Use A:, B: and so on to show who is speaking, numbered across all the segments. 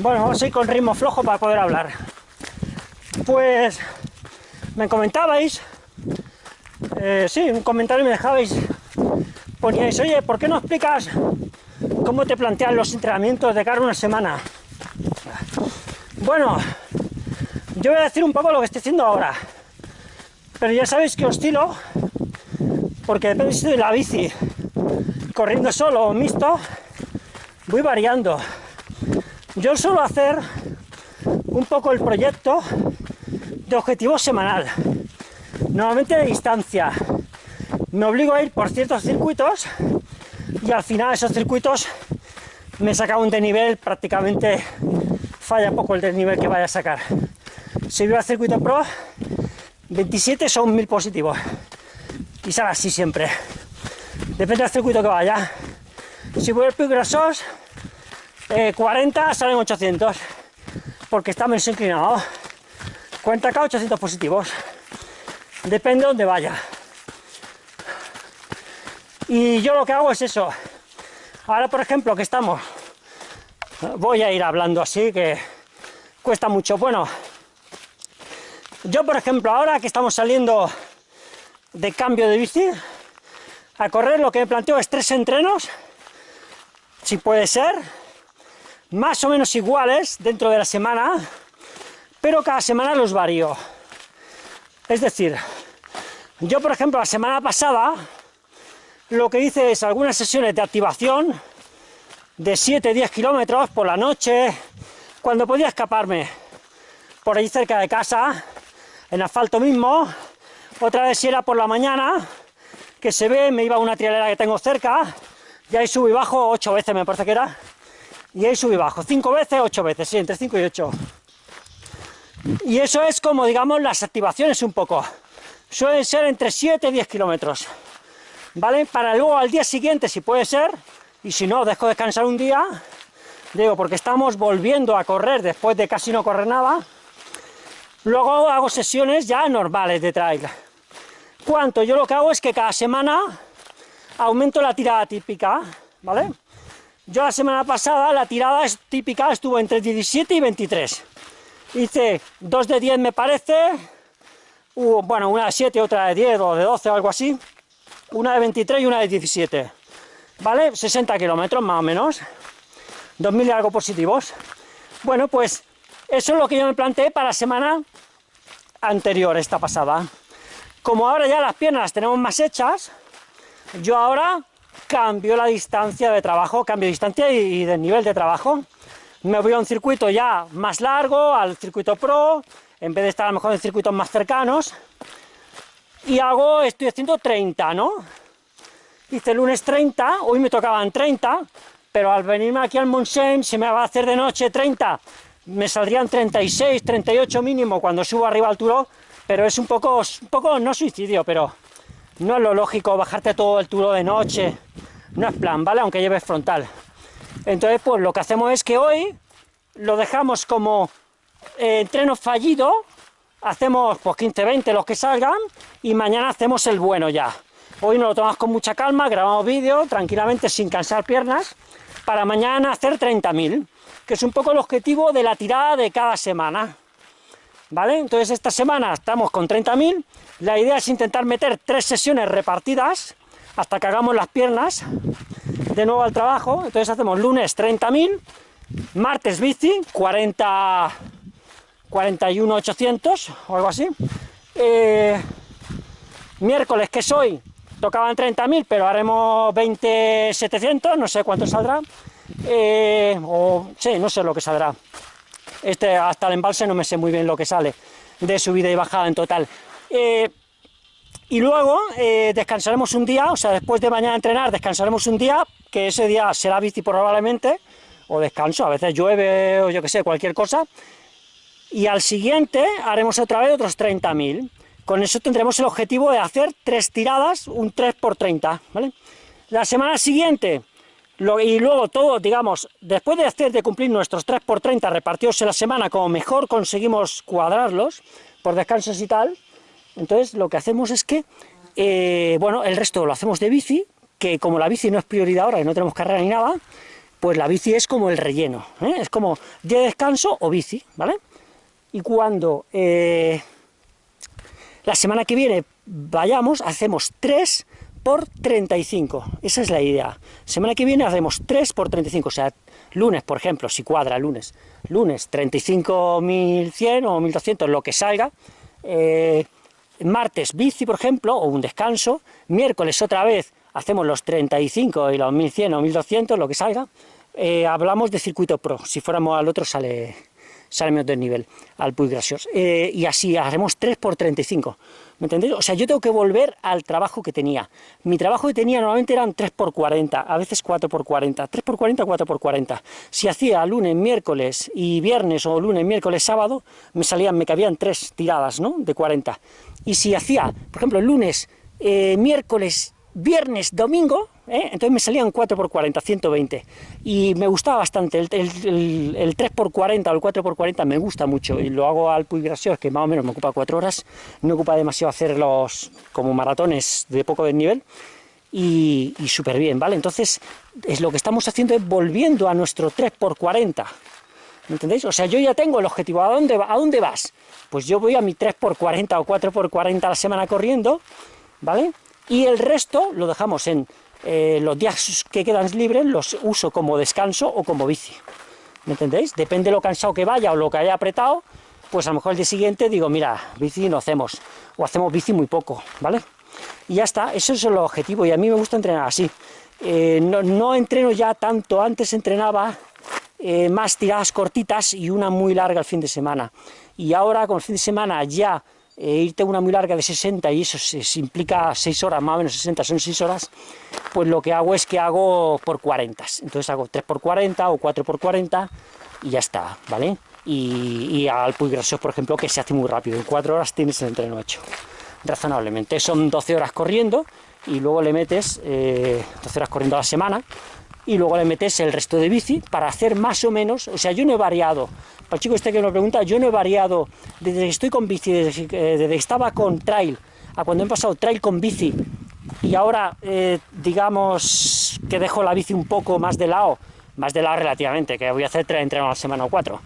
A: Bueno, vamos a ir con ritmo flojo para poder hablar. Pues me comentabais, eh, sí, un comentario me dejabais, poníais, oye, ¿por qué no explicas cómo te plantean los entrenamientos de cara a una semana? Bueno, yo voy a decir un poco lo que estoy haciendo ahora, pero ya sabéis que oscilo, porque depende si de la bici, corriendo solo o mixto, voy variando. Yo suelo hacer un poco el proyecto de objetivo semanal, normalmente de distancia. Me obligo a ir por ciertos circuitos y al final esos circuitos me saca un desnivel prácticamente falla poco el desnivel que vaya a sacar. Si voy al circuito pro, 27 son 1000 positivos. Y sale así siempre. Depende del circuito que vaya. Si voy al Pic Grasos, 40 salen 800. Porque está menos inclinado. 40k, 800 positivos. Depende de dónde vaya. Y yo lo que hago es eso. Ahora, por ejemplo, que estamos... Voy a ir hablando así, que cuesta mucho. Bueno, yo, por ejemplo, ahora que estamos saliendo de cambio de bici, a correr lo que me planteo es tres entrenos, si puede ser, más o menos iguales dentro de la semana, pero cada semana los varío. Es decir, yo por ejemplo la semana pasada lo que hice es algunas sesiones de activación de 7-10 kilómetros por la noche, cuando podía escaparme por ahí cerca de casa, en asfalto mismo, otra vez si era por la mañana, que se ve, me iba a una trialera que tengo cerca, y ahí subí y bajo ocho veces me parece que era, y ahí subí y bajo, cinco veces, ocho veces, sí, entre 5 y 8. Y eso es como, digamos, las activaciones un poco. Suelen ser entre 7 y 10 kilómetros. ¿Vale? Para luego al día siguiente, si puede ser, y si no, dejo descansar un día, digo, porque estamos volviendo a correr después de casi no correr nada, luego hago sesiones ya normales de trail. ¿Cuánto? Yo lo que hago es que cada semana aumento la tirada típica, ¿vale? Yo la semana pasada la tirada típica estuvo entre 17 y 23. Hice dos de 10 me parece, bueno, una de 7, otra de 10 o de 12 o algo así, una de 23 y una de 17. ¿Vale? 60 kilómetros más o menos, 2.000 y algo positivos. Bueno, pues eso es lo que yo me planteé para la semana anterior, esta pasada. Como ahora ya las piernas las tenemos más hechas, yo ahora cambio la distancia de trabajo, cambio distancia y, de nivel de trabajo. Me voy a un circuito ya más largo, al circuito pro, en vez de estar a lo mejor en circuitos más cercanos, y hago, estoy haciendo 30, ¿no? Hice el lunes 30, hoy me tocaban 30, pero al venirme aquí al Montseny se me va a hacer de noche 30, me saldrían 36, 38 mínimo cuando subo arriba al turo, pero es un poco, un poco, no suicidio, pero no es lo lógico bajarte todo el turo de noche, no es plan, ¿vale? Aunque lleves frontal. Entonces, pues lo que hacemos es que hoy lo dejamos como eh, entreno fallido, hacemos pues 15, 20 los que salgan, y mañana hacemos el bueno ya. Hoy nos lo tomamos con mucha calma, grabamos vídeo tranquilamente sin cansar piernas, para mañana hacer 30.000, que es un poco el objetivo de la tirada de cada semana. ¿Vale? Entonces esta semana estamos con 30.000, la idea es intentar meter tres sesiones repartidas, hasta que hagamos las piernas, de nuevo al trabajo, entonces hacemos lunes 30.000, martes bici, 40, 41.800 o algo así, eh, miércoles que soy, tocaban 30.000, pero haremos 20.700, no sé cuánto saldrá, eh, o sí, no sé lo que saldrá, este hasta el embalse no me sé muy bien lo que sale, de subida y bajada en total, eh, y luego eh, descansaremos un día, o sea, después de mañana entrenar, descansaremos un día, que ese día será bici probablemente, o descanso, a veces llueve o yo que sé, cualquier cosa, y al siguiente haremos otra vez otros 30.000. Con eso tendremos el objetivo de hacer tres tiradas, un 3 por 30, ¿vale? La semana siguiente, y luego todo, digamos, después de hacer de cumplir nuestros 3 por 30 repartidos en la semana, como mejor conseguimos cuadrarlos, por descansos y tal, entonces lo que hacemos es que, eh, bueno, el resto lo hacemos de bici, que como la bici no es prioridad ahora y no tenemos carrera ni nada, pues la bici es como el relleno, ¿eh? es como día de descanso o bici, ¿vale? Y cuando eh, la semana que viene vayamos, hacemos 3 por 35, esa es la idea. Semana que viene hacemos 3 por 35, o sea, lunes, por ejemplo, si cuadra lunes, lunes 35.100 o 1.200, lo que salga, martes bici, por ejemplo, o un descanso, miércoles otra vez hacemos los 35 y los 1100 o 1200, lo que salga, eh, hablamos de circuito pro, si fuéramos al otro sale, sale menos del nivel, al Puy Gracios, eh, y así haremos 3 por 35, ¿me entendéis? O sea, yo tengo que volver al trabajo que tenía, mi trabajo que tenía normalmente eran 3 por 40, a veces 4 por 40, 3 por 40, 4 por 40, si hacía lunes, miércoles y viernes, o lunes, miércoles, sábado, me salían, me cabían 3 tiradas, ¿no?, de 40, y si hacía, por ejemplo, lunes, eh, miércoles viernes, domingo, ¿eh? entonces me salían 4x40, 120, y me gustaba bastante, el, 3x40 o el 4x40 me gusta mucho, y lo hago al Puy Gracios, que más o menos me ocupa 4 horas, no ocupa demasiado hacerlos como maratones de poco desnivel, y, y súper bien, ¿vale? Entonces, es lo que estamos haciendo es volviendo a nuestro 3x40, ¿me entendéis? O sea, yo ya tengo el objetivo, ¿a dónde, a dónde vas? Pues yo voy a mi 3x40 o 4x40 a la semana corriendo, ¿vale? y el resto lo dejamos en eh, los días que quedan libres, los uso como descanso o como bici. ¿Me entendéis? Depende de lo cansado que vaya o lo que haya apretado, pues a lo mejor el día siguiente digo, mira, bici no hacemos, o hacemos bici muy poco, ¿vale? Y ya está, eso es el objetivo, y a mí me gusta entrenar así. Eh, no, entreno ya tanto, antes entrenaba eh, más tiradas cortitas y una muy larga el fin de semana. Y ahora con el fin de semana ya e irte una muy larga de 60 y eso se, implica 6 horas, más o menos 60 son 6 horas, pues lo que hago es que hago por 40, entonces hago 3 por 40 o 4 por 40 y ya está, ¿vale? Y, al Puy Grasos, por ejemplo, que se hace muy rápido, en 4 horas tienes el entreno hecho, razonablemente, son 12 horas corriendo y luego le metes eh, 12 horas corriendo a la semana, y luego le metes el resto de bici para hacer más o menos, o sea, yo no he variado, para el chico este que me pregunta, yo no he variado desde que estoy con bici, desde, que estaba con trail, a cuando he pasado trail con bici, y ahora, eh, digamos, que dejo la bici un poco más de lado, más de lado relativamente, que voy a hacer tres entrenos a la semana o cuatro,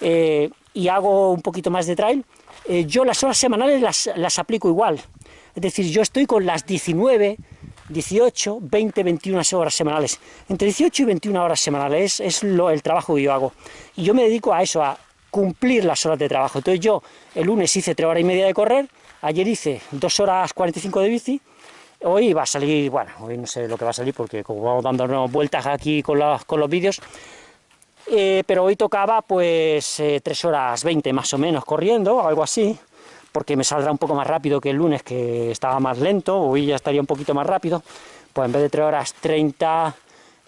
A: eh, y hago un poquito más de trail, eh, yo las horas semanales las, las aplico igual, es decir, yo estoy con las 19, 18, 20, 21 horas semanales. Entre 18 y 21 horas semanales es, lo, el trabajo que yo hago. Y yo me dedico a eso, a cumplir las horas de trabajo. Entonces yo el lunes hice 3 horas y media de correr, ayer hice 2 horas 45 de bici, hoy va a salir, bueno, hoy no sé lo que va a salir porque como vamos dando vueltas aquí con, con los vídeos, eh, pero hoy tocaba pues 3 eh, horas 20 más o menos corriendo, algo así, porque me saldrá un poco más rápido que el lunes, que estaba más lento, hoy ya estaría un poquito más rápido, pues en vez de 3 horas 30,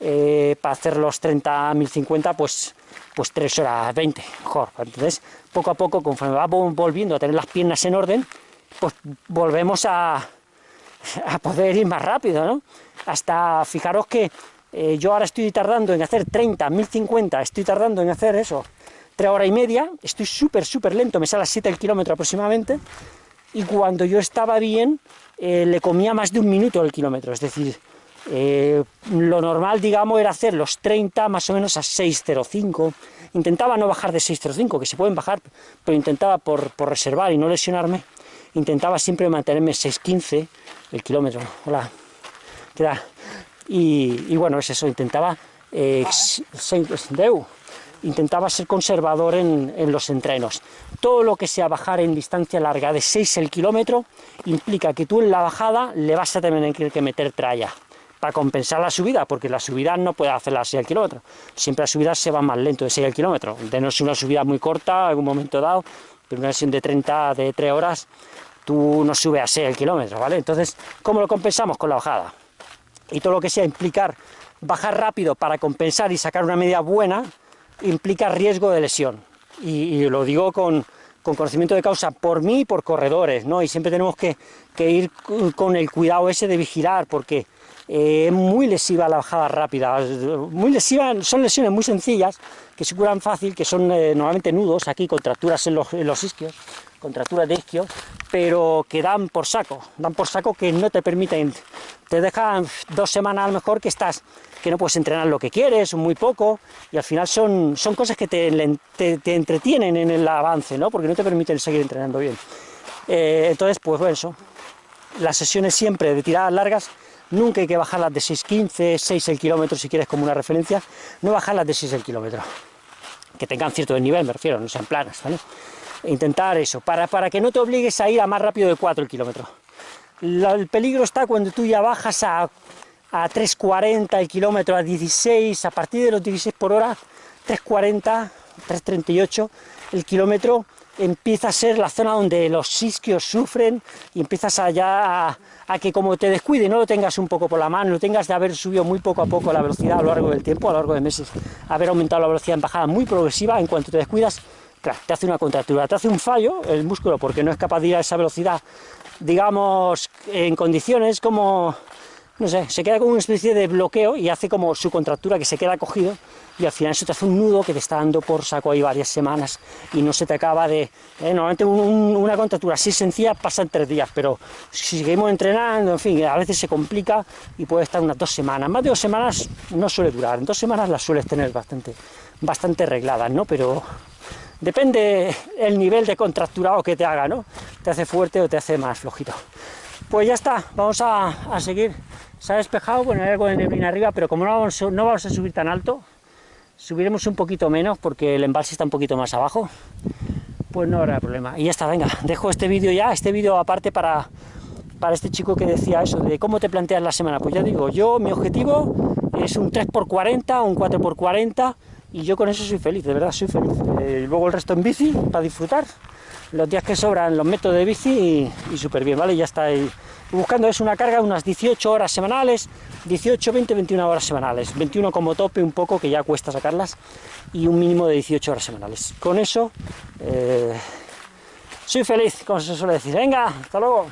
A: eh, para hacer los 30, 1050, pues, pues 3 horas 20, mejor. Entonces, poco a poco, conforme va volviendo a tener las piernas en orden, pues volvemos a, poder ir más rápido, ¿no? Hasta, fijaros que eh, yo ahora estoy tardando en hacer 30, 1050, estoy tardando en hacer eso, tres horas y media, estoy súper, súper lento, me sale a 7 el kilómetro aproximadamente, y cuando yo estaba bien, eh, le comía más de un minuto el kilómetro, es decir, eh, lo normal, digamos, era hacer los 30 más o menos a 6.05, intentaba no bajar de 6.05, que se pueden bajar, pero intentaba por, por reservar y no lesionarme, intentaba siempre mantenerme 6.15 el kilómetro, hola, ¿qué tal? Y, bueno, es eso, intentaba eh, 6, intentaba ser conservador en, los entrenos. Todo lo que sea bajar en distancia larga de 6 el kilómetro implica que tú en la bajada le vas a tener que meter tralla para compensar la subida, porque la subida no puede hacerla a 6 el kilómetro. Siempre la subida se va más lento de 6 el kilómetro. De no ser una subida muy corta, en algún momento dado, pero una sesión de 30, de 3 horas, tú no subes a 6 el kilómetro, ¿vale? Entonces, ¿cómo lo compensamos? Con la bajada. Y todo lo que sea implicar bajar rápido para compensar y sacar una media buena, implica riesgo de lesión. Y, lo digo con, conocimiento de causa por mí y por corredores, ¿no? Y siempre tenemos que, ir con el cuidado ese de vigilar, porque eh, es muy lesiva la bajada rápida, muy lesiva, son lesiones muy sencillas, que se curan fácil, que son eh, normalmente nudos, aquí contracturas en los, en los isquios, contracturas de isquios, pero que dan por saco, dan por saco que no te permiten te dejan dos semanas a lo mejor que estás, que no puedes entrenar lo que quieres, muy poco, y al final son, son cosas que te, te, entretienen en el avance, ¿no? Porque no te permiten seguir entrenando bien. Eh, entonces, pues bueno, eso. Las sesiones siempre de tiradas largas, nunca hay que bajarlas de 6.15, 6 el kilómetro si quieres como una referencia, no bajarlas de 6 el kilómetro. Que tengan cierto nivel, me refiero, no sean planas, ¿vale? Intentar eso, para, para que no te obligues a ir a más rápido de 4 el kilómetro el peligro está cuando tú ya bajas a, a 3.40 el kilómetro, a 16, a partir de los 16 por hora, 3.40, 3.38 el kilómetro, empieza a ser la zona donde los isquios sufren y empiezas allá a, que como te descuide, no lo tengas un poco por la mano, lo tengas de haber subido muy poco a poco la velocidad a lo largo del tiempo, a lo largo de meses, haber aumentado la velocidad en bajada muy progresiva, en cuanto te descuidas, te hace una contractura, te hace un fallo el músculo porque no es capaz de ir a esa velocidad digamos, en condiciones como, no sé, se queda como una especie de bloqueo y hace como su contractura que se queda cogido y al final eso te hace un nudo que te está dando por saco ahí varias semanas y no se te acaba de... Eh, normalmente una contractura así sencilla pasa en tres días, pero si seguimos entrenando, en fin, a veces se complica y puede estar unas dos semanas. Más de dos semanas no suele durar, en dos semanas las sueles tener bastante, bastante arregladas, ¿no? Pero Depende el nivel de contracturado que te haga, ¿no? Te hace fuerte o te hace más flojito. Pues ya está, vamos a, seguir. Se ha despejado, bueno, hay algo de neblina arriba, pero como no vamos, no vamos a subir tan alto, subiremos un poquito menos porque el embalse está un poquito más abajo, pues no habrá problema. Y ya está, venga, dejo este vídeo ya, este vídeo aparte para, para este chico que decía eso, de cómo te planteas la semana. Pues ya digo, yo, mi objetivo es un 3x40, un 4x40, y yo con eso soy feliz, de verdad soy feliz. Eh, luego el resto en bici, para disfrutar. Los días que sobran los meto de bici y, súper bien, ¿vale? Ya está ahí. Buscando es una carga de unas 18 horas semanales, 18, 20, 21 horas semanales. 21 como tope un poco, que ya cuesta sacarlas, y un mínimo de 18 horas semanales. Con eso, eh, soy feliz, como se suele decir. Venga, hasta luego.